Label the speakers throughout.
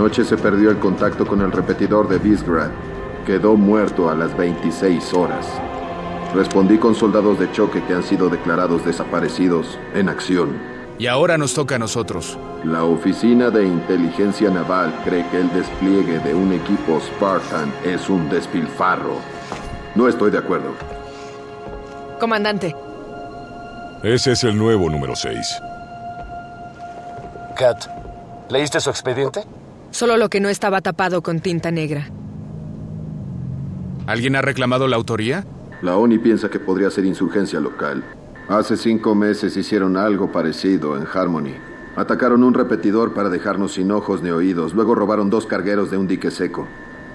Speaker 1: Anoche se perdió el contacto con el repetidor de Visgrad. Quedó muerto a las 26 horas. Respondí con soldados de choque que han sido declarados desaparecidos en acción.
Speaker 2: Y ahora nos toca a nosotros.
Speaker 1: La Oficina de Inteligencia Naval cree que el despliegue de un equipo Spartan es un despilfarro. No estoy de acuerdo.
Speaker 3: Comandante,
Speaker 4: Ese es el nuevo número 6.
Speaker 5: Kat, ¿leíste su expediente?
Speaker 3: Solo lo que no estaba tapado con tinta negra.
Speaker 2: ¿Alguien ha reclamado la autoría?
Speaker 1: La ONI piensa que podría ser insurgencia local. Hace cinco meses hicieron algo parecido en Harmony. Atacaron un repetidor para dejarnos sin ojos ni oídos. Luego robaron dos cargueros de un dique seco.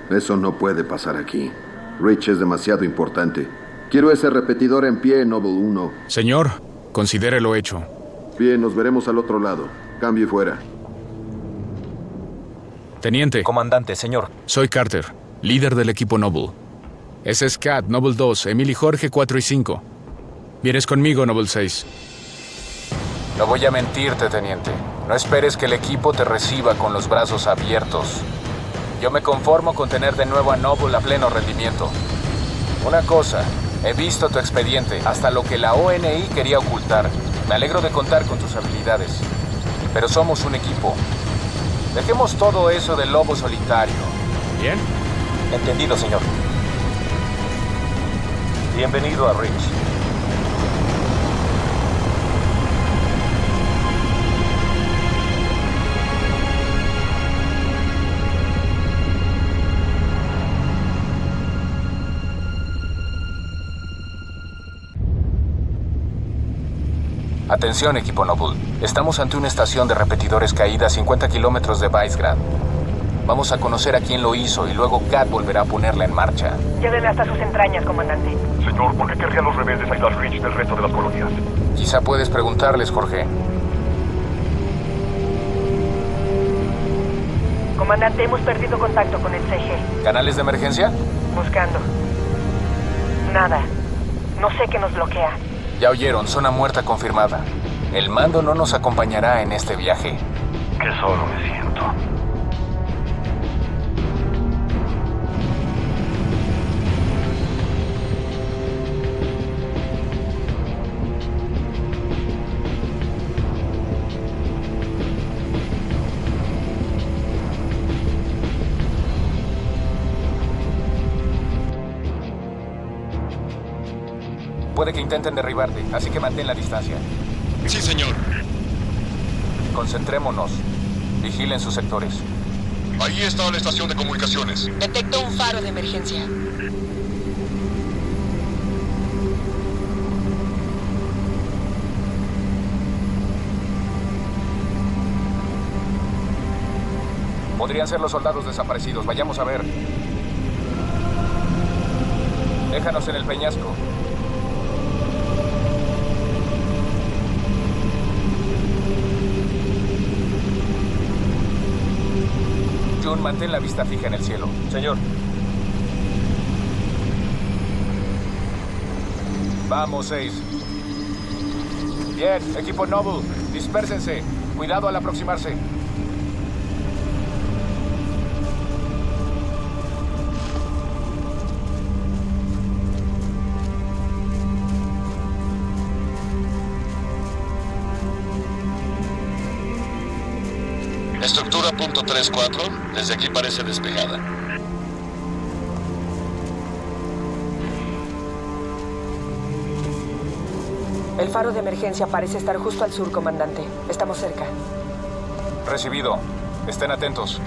Speaker 1: Eso no puede pasar aquí. Rich es demasiado importante. Quiero ese repetidor en pie, Noble 1.
Speaker 2: Señor, considere lo hecho.
Speaker 1: Bien, nos veremos al otro lado. Cambio y fuera.
Speaker 2: Teniente,
Speaker 5: Comandante, señor.
Speaker 2: soy Carter, líder del equipo Noble. Ese es Cat, Noble 2, Emily Jorge 4 y 5. Vienes conmigo, Noble 6.
Speaker 5: No voy a mentirte, teniente. No esperes que el equipo te reciba con los brazos abiertos. Yo me conformo con tener de nuevo a Noble a pleno rendimiento. Una cosa, he visto tu expediente, hasta lo que la ONI quería ocultar. Me alegro de contar con tus habilidades. Pero somos un equipo. Dejemos todo eso del lobo solitario.
Speaker 2: ¿Bien?
Speaker 5: Entendido, señor. Bienvenido a Rich. Atención, equipo Noble. Estamos ante una estación de repetidores caída a 50 kilómetros de Vicegrad. Vamos a conocer a quién lo hizo y luego Kat volverá a ponerla en marcha.
Speaker 6: Llévenme hasta sus entrañas, comandante.
Speaker 7: Señor, ¿por qué querrían los rebeldes aislar Rich del resto de las colonias?
Speaker 5: Quizá puedes preguntarles, Jorge.
Speaker 6: Comandante, hemos perdido contacto con el CG.
Speaker 5: ¿Canales de emergencia?
Speaker 6: Buscando. Nada. No sé qué nos bloquea.
Speaker 5: Ya oyeron, zona muerta confirmada. El mando no nos acompañará en este viaje.
Speaker 7: Qué solo me siento.
Speaker 5: Que intenten derribarte, así que mantén la distancia.
Speaker 4: Sí, señor.
Speaker 5: Concentrémonos. Vigilen sus sectores.
Speaker 4: Ahí está la estación de comunicaciones.
Speaker 3: Detecto un faro de emergencia.
Speaker 5: Podrían ser los soldados desaparecidos. Vayamos a ver. Déjanos en el peñasco. Mantén la vista fija en el cielo. Señor. Vamos, seis. Bien, equipo Noble, dispérsense. Cuidado al aproximarse.
Speaker 4: Estructura punto 3-4. Desde aquí parece despejada.
Speaker 6: El faro de emergencia parece estar justo al sur, comandante. Estamos cerca.
Speaker 5: Recibido. Estén atentos.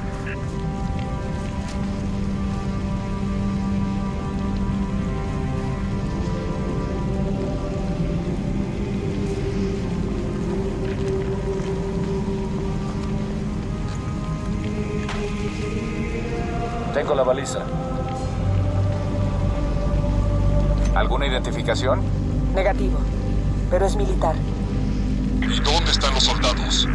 Speaker 5: La baliza. ¿Alguna identificación?
Speaker 6: Negativo. Pero es militar.
Speaker 4: ¿Y dónde están los soldados?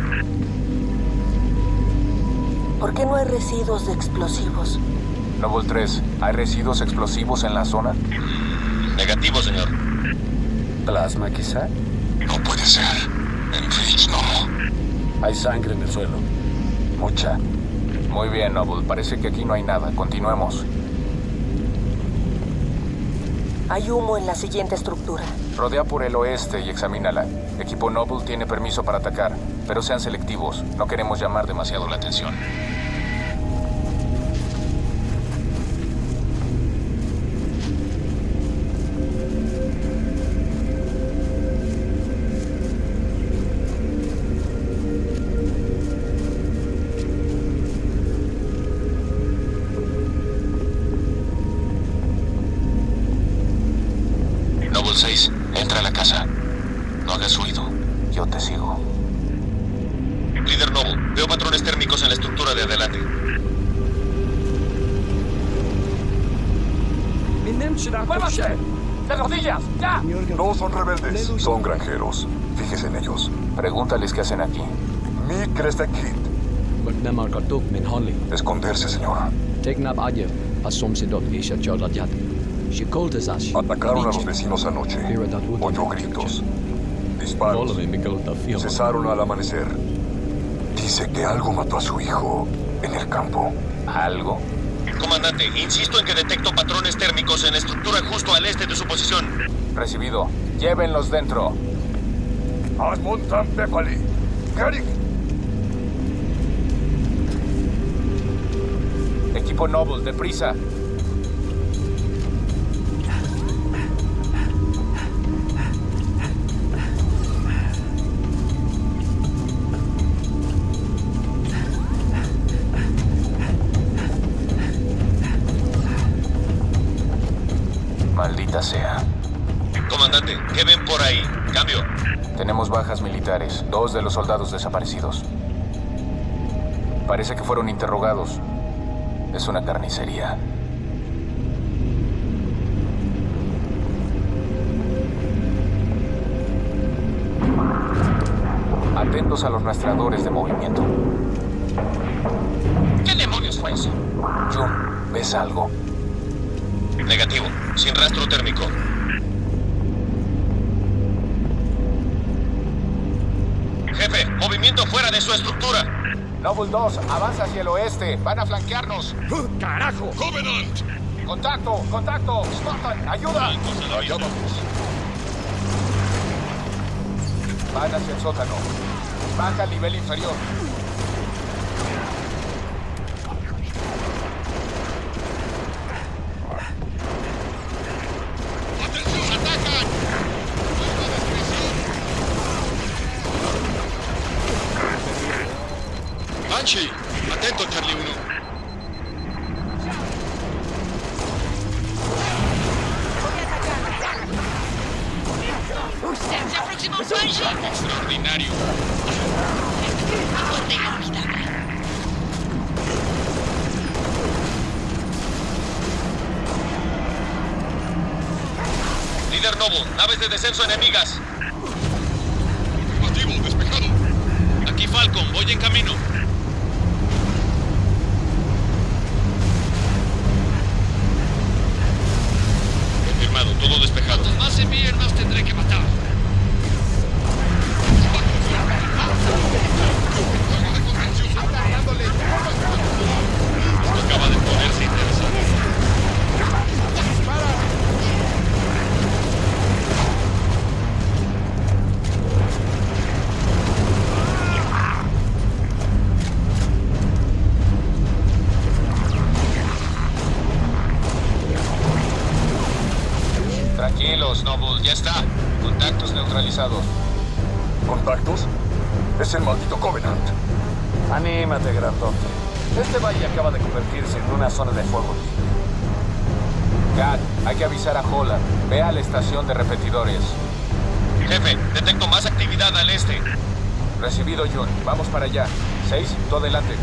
Speaker 6: ¿Por qué no hay residuos de explosivos?
Speaker 5: Noble 3, ¿hay residuos explosivos en la zona?
Speaker 4: Negativo, señor.
Speaker 5: ¿Plasma quizá?
Speaker 4: No puede ser. En Rich no.
Speaker 5: Hay sangre en el suelo. Mucha. Muy bien, Noble. Parece que aquí no hay nada. Continuemos.
Speaker 6: Hay humo en la siguiente estructura.
Speaker 5: Rodea por el oeste y examínala. Equipo Noble tiene permiso para atacar, pero sean selectivos. No queremos llamar demasiado la atención.
Speaker 4: Noble 6, entra a la casa. No hagas ruido.
Speaker 5: Yo te sigo.
Speaker 4: Líder Noble, veo patrones térmicos en la estructura de adelante.
Speaker 5: ¡Muévase! ¡De rodillas! ¡Ya!
Speaker 7: No son rebeldes, son granjeros. Fíjese en ellos.
Speaker 5: Pregúntales qué hacen aquí.
Speaker 7: Mi
Speaker 8: min Holly.
Speaker 7: Esconderse, señor. Atacaron a los vecinos anoche. Oyó gritos. Disparos. Cesaron al amanecer. Dice que algo mató a su hijo en el campo.
Speaker 5: ¿Algo?
Speaker 4: Comandante, insisto en que detecto patrones térmicos en la estructura justo al este de su posición.
Speaker 5: Recibido. Llévenlos dentro.
Speaker 7: Asmontan Pepali. Garik.
Speaker 5: Equipo Noble, deprisa. Bajas militares, dos de los soldados desaparecidos. Parece que fueron interrogados. Es una carnicería. Atentos a los rastreadores de movimiento.
Speaker 4: ¿Qué demonios fue eso?
Speaker 5: Jun, ¿ves algo?
Speaker 4: Negativo, sin rastro térmico. Jefe, movimiento fuera de su estructura.
Speaker 5: Noble 2, avanza hacia el oeste. Van a flanquearnos.
Speaker 4: ¡Carajo! ¡Covenant!
Speaker 5: ¡Contacto! ¡Contacto! ¡Spartan! ¡Ayuda!
Speaker 4: Allá vamos.
Speaker 5: Van hacia el sótano. Baja al nivel inferior.
Speaker 4: Líder Noble, naves de descenso enemigas. Despejado. Aquí Falcon, voy en camino.
Speaker 5: Avisar a Holland. Ve a la estación de repetidores.
Speaker 4: Jefe, detecto más actividad al este.
Speaker 5: Recibido, Jun. Vamos para allá. Seis, tú adelante.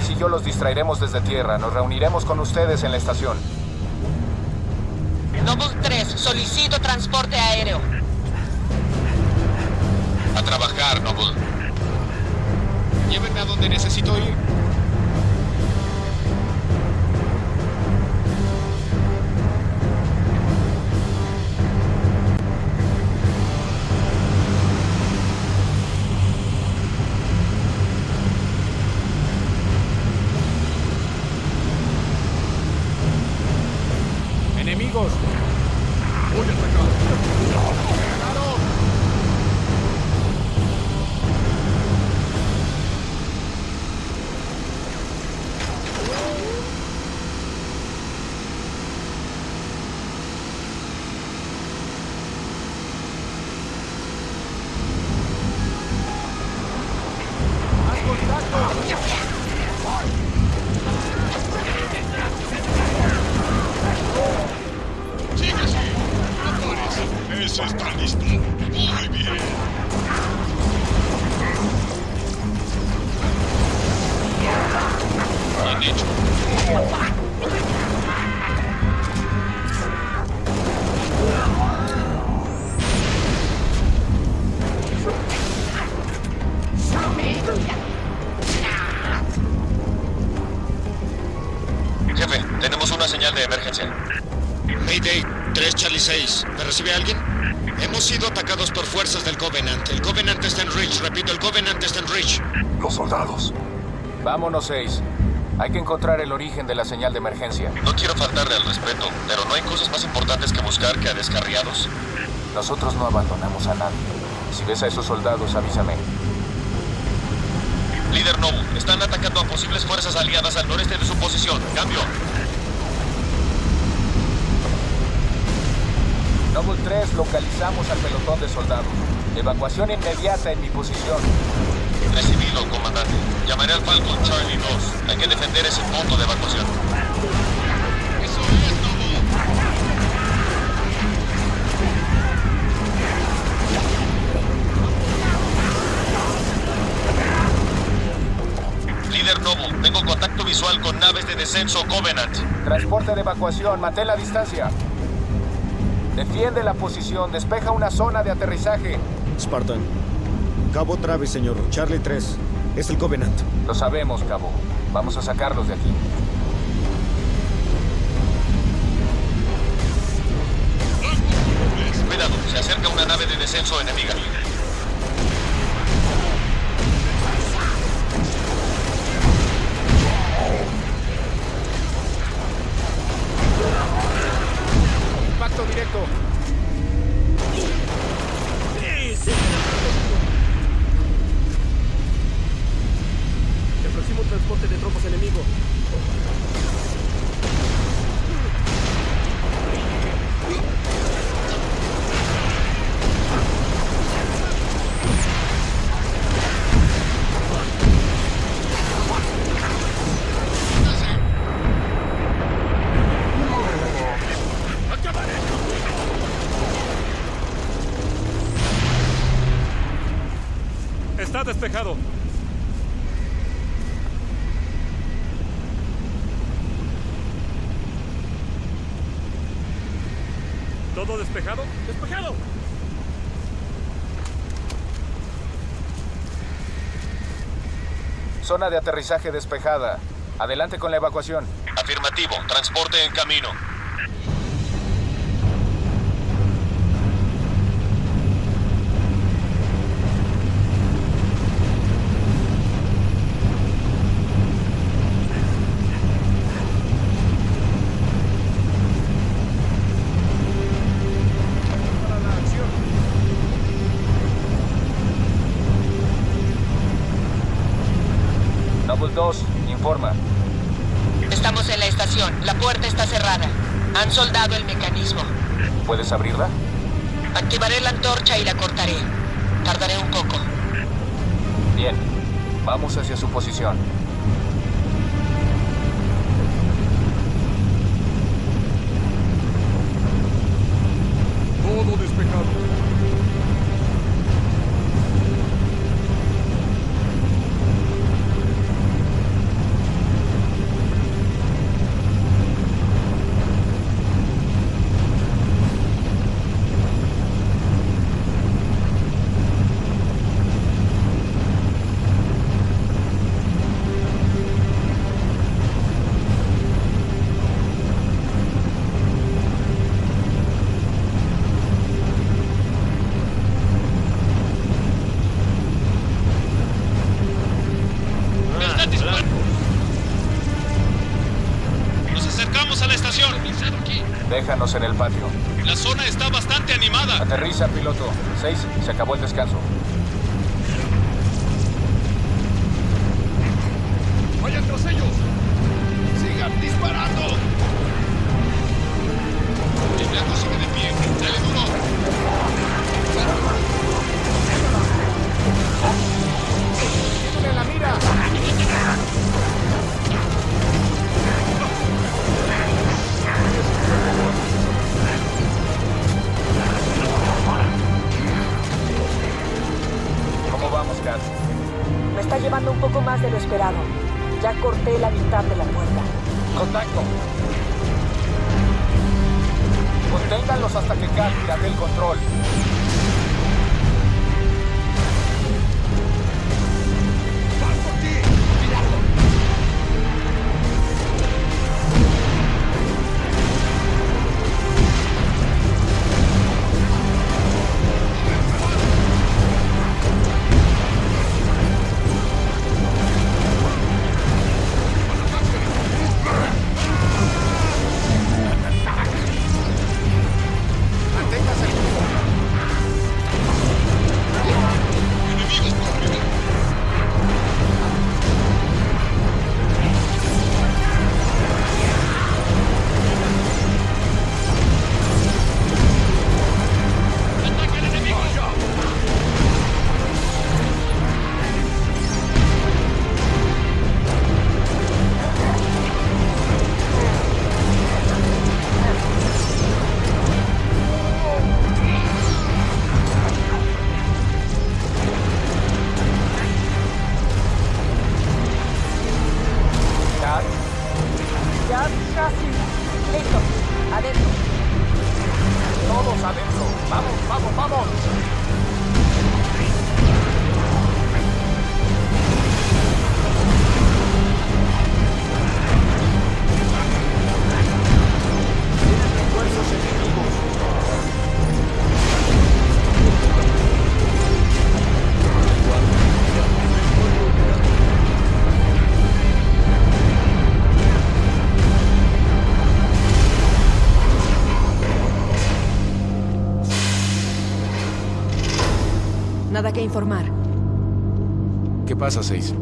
Speaker 7: 6 y
Speaker 5: yo los distraeremos desde tierra. Nos reuniremos con ustedes en la estación.
Speaker 3: Noble 3, solicito transporte aéreo.
Speaker 4: A trabajar, Noble.
Speaker 2: Llévenme a donde necesito ir.
Speaker 9: Está listo. Muy bien. Bien hecho.
Speaker 4: Jefe, tenemos una señal de emergencia.
Speaker 9: Mayday, 3 Charlie 6. ¿Me recibe alguien? Hemos sido atacados por fuerzas del Covenant. El Covenant está en Reach. Repito, el Covenant está en Reach.
Speaker 7: Los soldados.
Speaker 5: Vámonos, seis. Hay que encontrar el origen de la señal de emergencia.
Speaker 4: No quiero faltarle al respeto, pero ¿no hay cosas más importantes que buscar que a descarriados?
Speaker 5: Nosotros no abandonamos a nadie. Si ves a esos soldados, avísame.
Speaker 4: Líder Nobu, están atacando a posibles fuerzas aliadas al noreste de su posición. Cambio.
Speaker 5: Noble 3, localizamos al pelotón de soldados. Evacuación inmediata en mi posición.
Speaker 4: Recibido, comandante. Llamaré al Falcon Charlie 2. Hay que defender ese punto de evacuación.
Speaker 9: Eso es.
Speaker 4: Líder Nobu, tengo contacto visual con naves de descenso Covenant.
Speaker 5: Transporte de evacuación, mantén la distancia. Defiende la posición, despeja una zona de aterrizaje.
Speaker 10: Spartan. Cabo Travis, señor. Charlie 3. Es el Covenant.
Speaker 5: Lo sabemos, cabo. Vamos a sacarlos de aquí.
Speaker 4: Cuidado, se acerca una nave de descenso enemiga.
Speaker 2: Impacto directo.
Speaker 10: Se aproxima un transporte de tropas enemigo.
Speaker 11: Está despejado. ¿Todo despejado? ¡Despejado!
Speaker 5: Zona de aterrizaje despejada. Adelante con la evacuación.
Speaker 4: Afirmativo, transporte en camino.
Speaker 5: Noble 2, informa.
Speaker 3: Estamos en la estación. La puerta está cerrada. Han soldado el mecanismo.
Speaker 5: ¿Puedes abrirla?
Speaker 3: Activaré la antorcha y la cortaré. Tardaré un poco.
Speaker 5: Bien. Vamos hacia su posición.
Speaker 7: Todo despejado.
Speaker 11: pasado aquí?
Speaker 5: Déjanos en el patio.
Speaker 11: La zona está bastante animada.
Speaker 5: Aterriza, piloto. Seis, se acabó el descanso.
Speaker 6: Ya corté la mitad de la puerta.
Speaker 5: Contacto.
Speaker 12: Informar.
Speaker 2: ¿Qué pasa, Seis?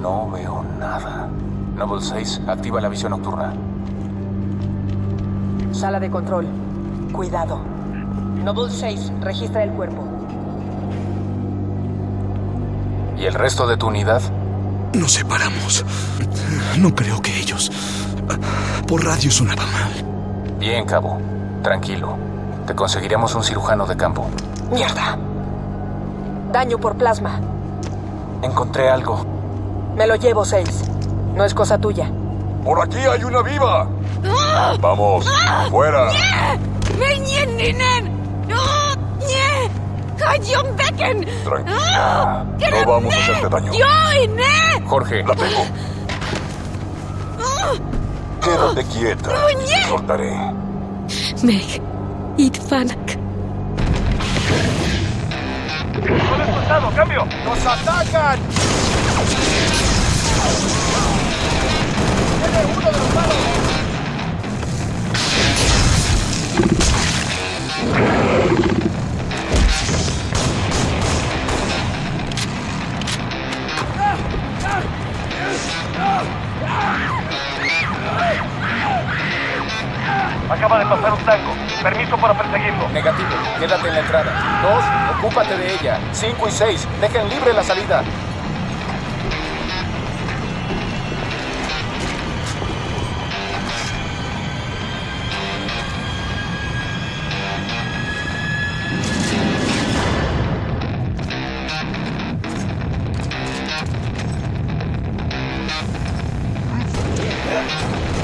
Speaker 5: No veo nada. Noble 6, activa la visión nocturna.
Speaker 6: Sala de control. Cuidado. Noble 6, registra el cuerpo.
Speaker 5: ¿Y el resto de tu unidad?
Speaker 13: Nos separamos. No creo que ellos... Por radio sonaba mal.
Speaker 5: Bien, cabo. Tranquilo. Te conseguiremos un cirujano de campo.
Speaker 6: ¡Mierda! Daño por plasma.
Speaker 5: Encontré algo.
Speaker 6: Me lo llevo, 6. No es cosa tuya.
Speaker 7: ¡Por aquí hay una viva! Vamos, fuera. Tranquila. No vamos a hacerte daño.
Speaker 5: Jorge,
Speaker 7: La tengo. Quédate quieta. Te soltaré.
Speaker 12: Meg.
Speaker 11: ¡Son expulsado! ¡Cambio!
Speaker 14: ¡Nos atacan! ¡Tiene uno de los malos!
Speaker 11: Acaba de pasar un tango. Permiso para perseguirlo.
Speaker 5: negativo. Quédate en la entrada. Dos, ocúpate de ella. Cinco y seis, dejen libre la salida.
Speaker 7: Bye.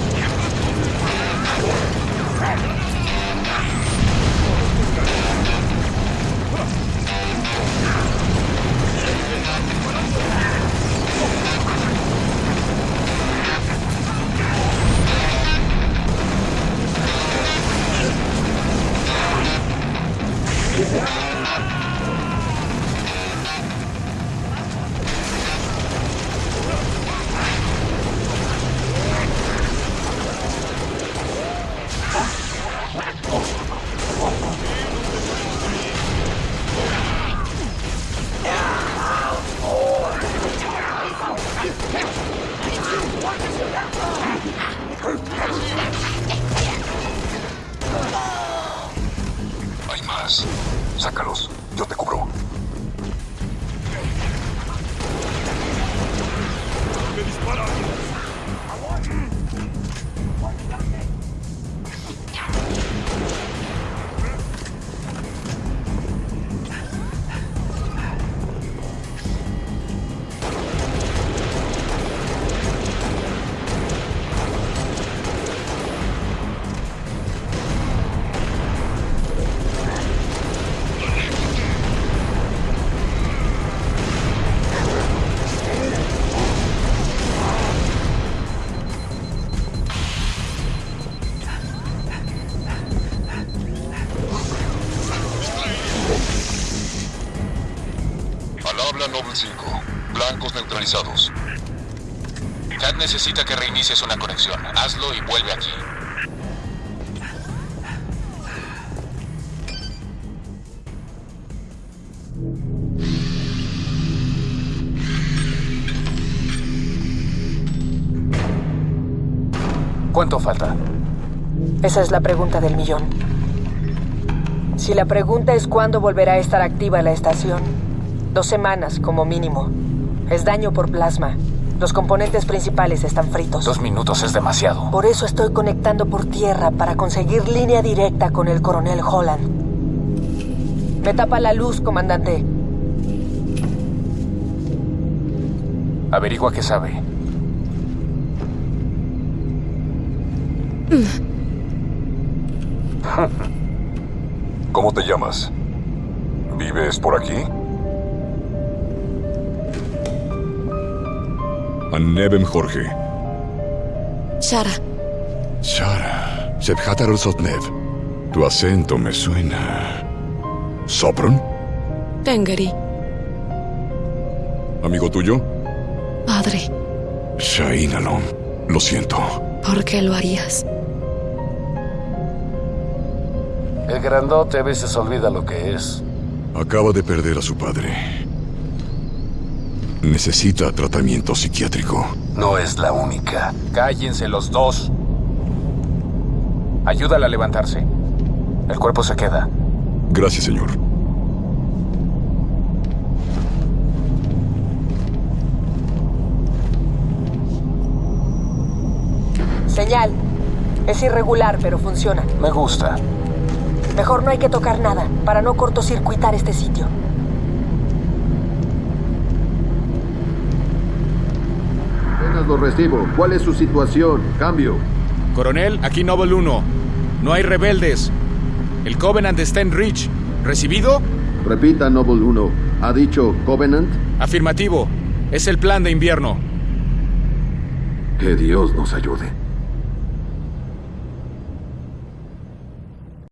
Speaker 7: Sácalos. Noble 5. Blancos neutralizados.
Speaker 5: Cat necesita que reinicies una conexión. Hazlo y vuelve aquí. ¿Cuánto falta?
Speaker 6: Esa es la pregunta del millón. Si la pregunta es cuándo volverá a estar activa la estación, dos semanas como mínimo. Es daño por plasma. Los componentes principales están fritos.
Speaker 5: Dos minutos es demasiado.
Speaker 6: Por eso estoy conectando por tierra para conseguir línea directa con el coronel Holland. Me tapa la luz, comandante.
Speaker 5: Averigua qué sabe.
Speaker 7: ¿Cómo te llamas? ¿Vives por aquí?
Speaker 13: Annebem Jorge.
Speaker 12: Shara.
Speaker 13: Shara. Sebhatar Sotnev. Tu acento me suena. ¿Sopron?
Speaker 12: Tengeri.
Speaker 13: ¿Amigo tuyo?
Speaker 12: Padre.
Speaker 13: Shain Alon. Lo siento.
Speaker 12: ¿Por qué lo harías?
Speaker 5: El grandote a veces olvida lo que es.
Speaker 13: Acaba de perder a su padre. Necesita tratamiento psiquiátrico.
Speaker 5: No es la única. Cállense los dos. Ayúdala a levantarse. El cuerpo se queda.
Speaker 13: Gracias, señor.
Speaker 6: Señal. Es irregular, pero funciona.
Speaker 5: Me gusta.
Speaker 6: Mejor no hay que tocar nada, para no cortocircuitar este sitio.
Speaker 1: Recibo. ¿Cuál es su situación? Cambio.
Speaker 2: Coronel, aquí Noble 1. No hay rebeldes. El Covenant está en Reach. ¿Recibido?
Speaker 1: Repita, Noble 1. ¿Ha dicho Covenant?
Speaker 2: Afirmativo. Es el plan de invierno.
Speaker 1: Que Dios nos ayude.